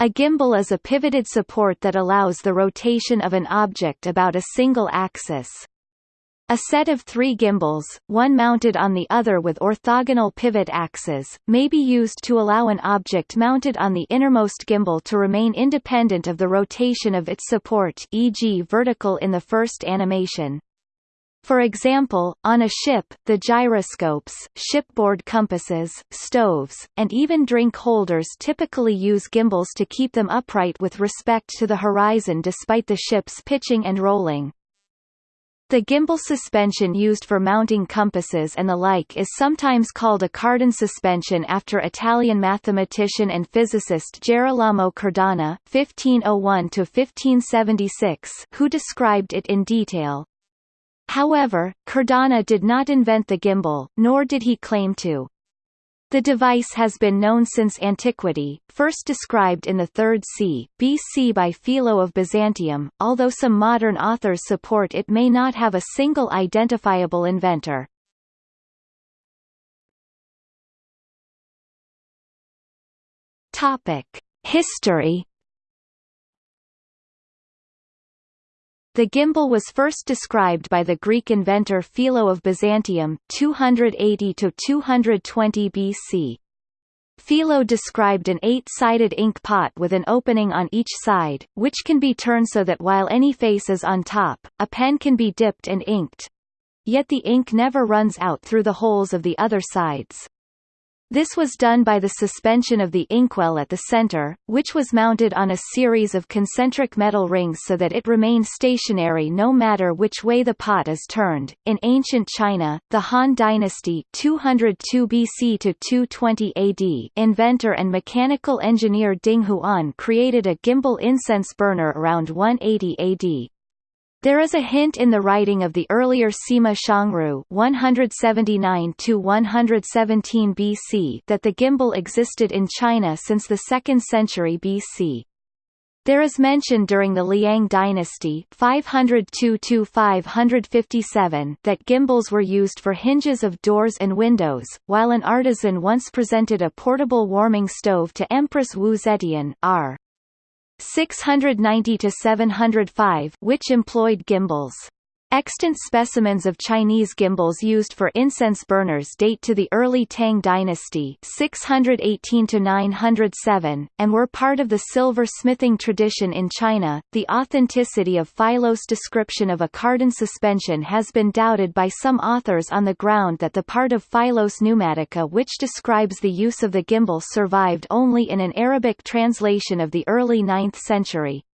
A gimbal is a pivoted support that allows the rotation of an object about a single axis. A set of three gimbals, one mounted on the other with orthogonal pivot axes, may be used to allow an object mounted on the innermost gimbal to remain independent of the rotation of its support e.g. vertical in the first animation. For example, on a ship, the gyroscopes, shipboard compasses, stoves, and even drink holders typically use gimbals to keep them upright with respect to the horizon despite the ship's pitching and rolling. The gimbal suspension used for mounting compasses and the like is sometimes called a Cardan suspension after Italian mathematician and physicist Gerolamo Cardano (1501–1576), who described it in detail. However, Cardano did not invent the gimbal, nor did he claim to. The device has been known since antiquity, first described in the 3rd c. BC by Philo of Byzantium, although some modern authors support it may not have a single identifiable inventor. History The gimbal was first described by the Greek inventor Philo of Byzantium 280–220 BC. Philo described an eight-sided ink pot with an opening on each side, which can be turned so that while any face is on top, a pen can be dipped and inked. Yet the ink never runs out through the holes of the other sides. This was done by the suspension of the inkwell at the center, which was mounted on a series of concentric metal rings so that it remained stationary no matter which way the pot is turned. In ancient China, the Han Dynasty 202 BC to 220 AD inventor and mechanical engineer Ding Huan created a gimbal incense burner around 180 AD. There is a hint in the writing of the earlier Sima Xiangru 179 117 BC that the gimbal existed in China since the 2nd century BC. There is mention during the Liang dynasty 502–557 that gimbals were used for hinges of doors and windows, while an artisan once presented a portable warming stove to Empress Wu Zetian r. 690 to 705 which employed gimbals. Extant specimens of Chinese gimbals used for incense burners date to the early Tang dynasty 618–907, and were part of the silver smithing tradition in China. The authenticity of Philo's description of a Cardan suspension has been doubted by some authors on the ground that the part of Philos Pneumatica which describes the use of the gimbal survived only in an Arabic translation of the early 9th century.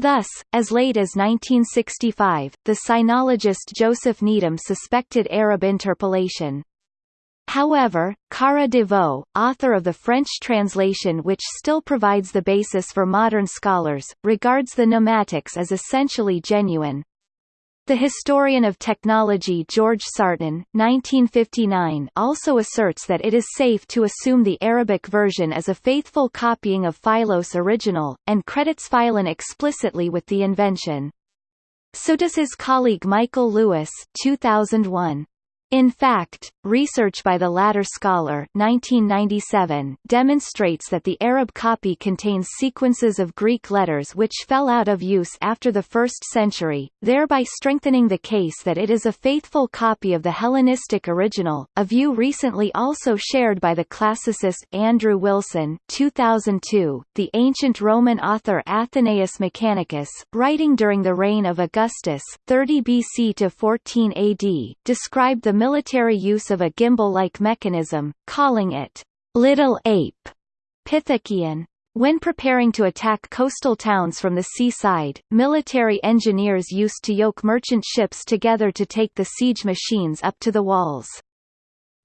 Thus, as late as 1965, the sinologist Joseph Needham suspected Arab interpolation. However, Carra de Vaux, author of the French translation which still provides the basis for modern scholars, regards the pneumatics as essentially genuine. The historian of technology George Sarton 1959 also asserts that it is safe to assume the Arabic version as a faithful copying of Philos' original, and credits Philon explicitly with the invention. So does his colleague Michael Lewis 2001. In fact, research by the latter scholar 1997 demonstrates that the Arab copy contains sequences of Greek letters which fell out of use after the 1st century, thereby strengthening the case that it is a faithful copy of the Hellenistic original, a view recently also shared by the classicist Andrew Wilson 2002. .The ancient Roman author Athenaeus Mechanicus, writing during the reign of Augustus 30 BC to 14 AD, described the military use of a gimbal-like mechanism, calling it little ape pithêkion. When preparing to attack coastal towns from the seaside, military engineers used to yoke merchant ships together to take the siege machines up to the walls.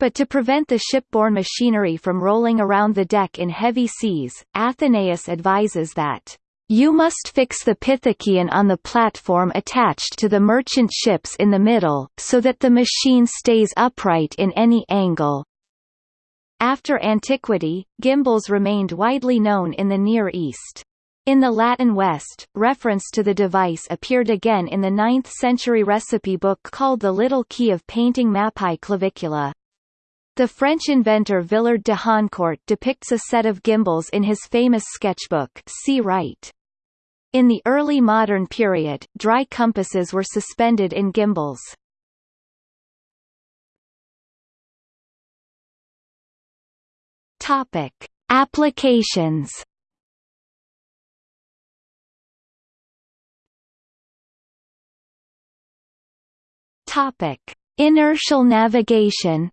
But to prevent the shipborne machinery from rolling around the deck in heavy seas, Athenaeus advises that you must fix the pithêkion on the platform attached to the merchant ships in the middle, so that the machine stays upright in any angle. After antiquity, gimbals remained widely known in the Near East. In the Latin West, reference to the device appeared again in the 9th century recipe book called the Little Key of Painting Mappae clavicula. The French inventor Villard de Honnecourt depicts a set of gimbals in his famous sketchbook see right. In the early modern period, dry compasses were suspended in gimbals. Topic: Applications. Topic: Inertial navigation.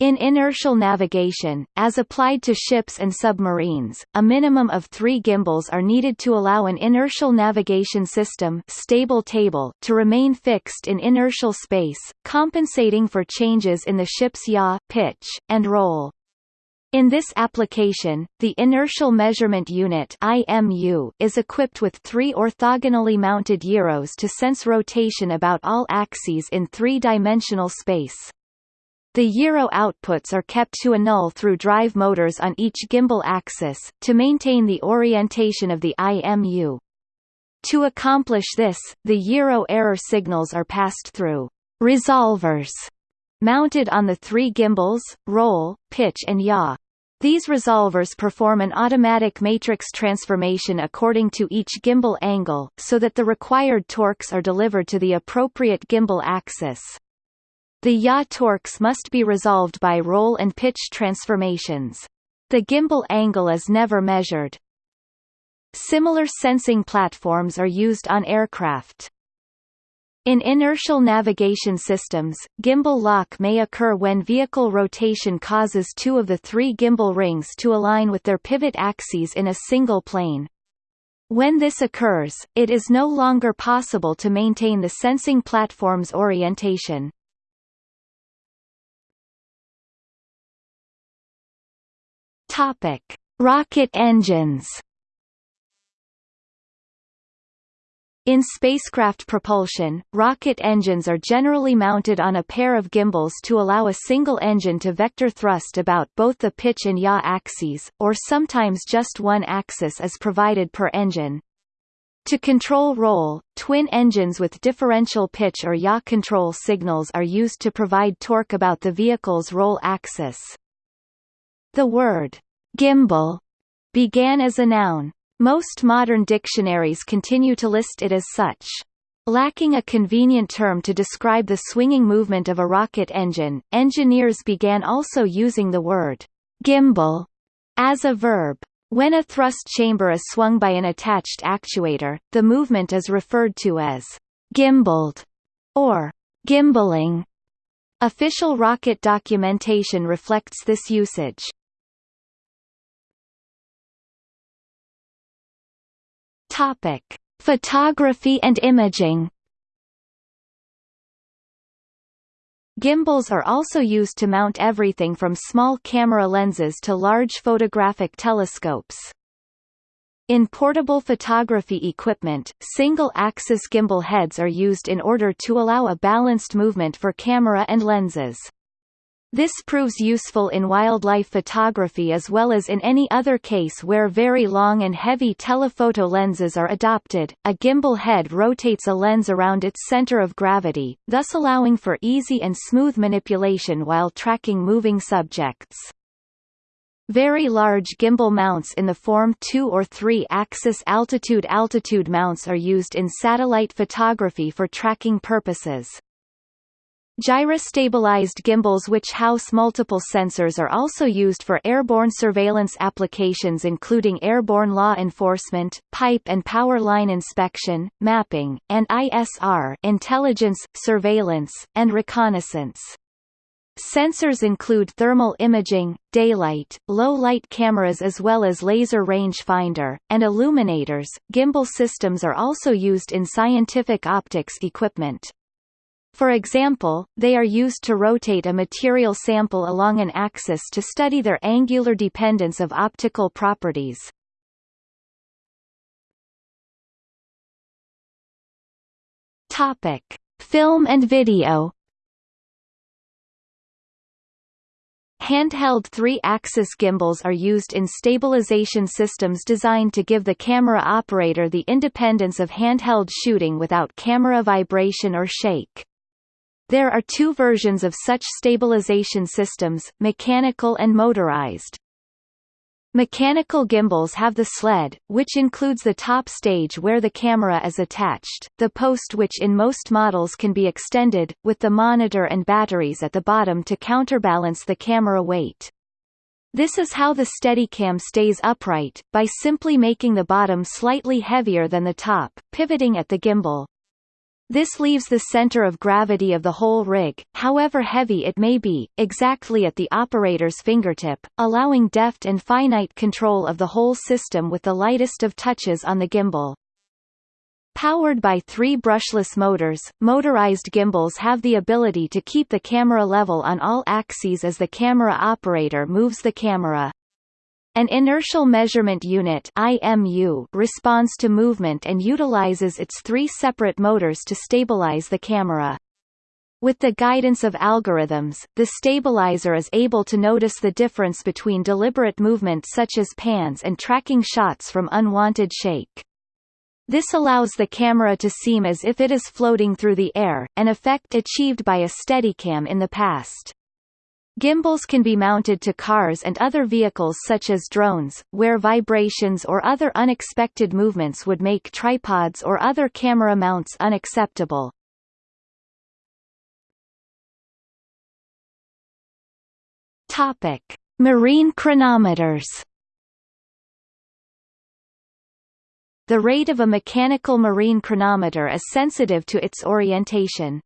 In inertial navigation, as applied to ships and submarines, a minimum of three gimbals are needed to allow an inertial navigation system stable table to remain fixed in inertial space, compensating for changes in the ship's yaw, pitch, and roll. In this application, the Inertial Measurement Unit IMU is equipped with three orthogonally mounted gyros to sense rotation about all axes in three-dimensional space. The gyro outputs are kept to a null through drive motors on each gimbal axis, to maintain the orientation of the IMU. To accomplish this, the gyro error signals are passed through resolvers mounted on the three gimbals, roll, pitch and yaw. These resolvers perform an automatic matrix transformation according to each gimbal angle, so that the required torques are delivered to the appropriate gimbal axis. The yaw torques must be resolved by roll and pitch transformations. The gimbal angle is never measured. Similar sensing platforms are used on aircraft. In inertial navigation systems, gimbal lock may occur when vehicle rotation causes two of the three gimbal rings to align with their pivot axes in a single plane. When this occurs, it is no longer possible to maintain the sensing platform's orientation. Topic: Rocket engines. In spacecraft propulsion, rocket engines are generally mounted on a pair of gimbals to allow a single engine to vector thrust about both the pitch and yaw axes, or sometimes just one axis is provided per engine. To control roll, twin engines with differential pitch or yaw control signals are used to provide torque about the vehicle's roll axis. The word Gimbal began as a noun. Most modern dictionaries continue to list it as such. Lacking a convenient term to describe the swinging movement of a rocket engine, engineers began also using the word gimbal as a verb. When a thrust chamber is swung by an attached actuator, the movement is referred to as gimbaled or gimbaling. Official rocket documentation reflects this usage. Topic: Photography and imaging. Gimbals are also used to mount everything from small camera lenses to large photographic telescopes. In portable photography equipment, single-axis gimbal heads are used in order to allow a balanced movement for camera and lenses. This proves useful in wildlife photography as well as in any other case where very long and heavy telephoto lenses are adopted. A gimbal head rotates a lens around its center of gravity, thus allowing for easy and smooth manipulation while tracking moving subjects. Very large gimbal mounts in the form 2 or 3 axis altitude-altitude mounts are used in satellite photography for tracking purposes. Gyrostabilized gimbals which house multiple sensors are also used for airborne surveillance applications including airborne law enforcement, pipe and power line inspection, mapping, and ISR intelligence, surveillance, and reconnaissance. Sensors include thermal imaging, daylight, low-light cameras as well as laser rangefinder, and illuminators. Gimbal systems are also used in scientific optics equipment. For example, they are used to rotate a material sample along an axis to study their angular dependence of optical properties. Topic: Film and video. Handheld three-axis gimbals are used in stabilization systems designed to give the camera operator the independence of handheld shooting without camera vibration or shake. There are two versions of such stabilization systems, mechanical and motorized. Mechanical gimbals have the sled, which includes the top stage where the camera is attached, the post which in most models can be extended, with the monitor and batteries at the bottom to counterbalance the camera weight. This is how the Steadicam stays upright, by simply making the bottom slightly heavier than the top, pivoting at the gimbal. This leaves the center of gravity of the whole rig, however heavy it may be, exactly at the operator's fingertip, allowing deft and finite control of the whole system with the lightest of touches on the gimbal. Powered by three brushless motors, motorized gimbals have the ability to keep the camera level on all axes as the camera operator moves the camera. An inertial measurement unit IMU responds to movement and utilizes its three separate motors to stabilize the camera. With the guidance of algorithms, the stabilizer is able to notice the difference between deliberate movement such as pans and tracking shots from unwanted shake. This allows the camera to seem as if it is floating through the air, an effect achieved by a Steadicam in the past. Gimbals can be mounted to cars and other vehicles such as drones, where vibrations or other unexpected movements would make tripods or other camera mounts unacceptable. Topic: Marine chronometers. The rate of a mechanical marine chronometer is sensitive to its orientation.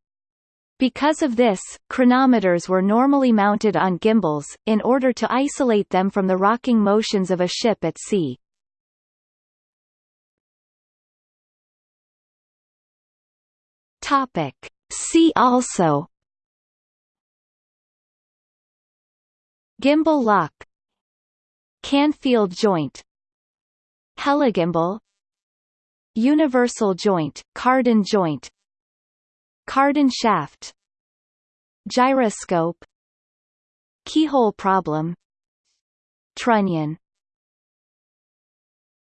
Because of this, chronometers were normally mounted on gimbals, in order to isolate them from the rocking motions of a ship at sea. Topic. See also. Gimbal lock. Canfield joint. Heligimbal. Universal joint, cardan joint Cardan shaft Gyroscope Keyhole problem Trunnion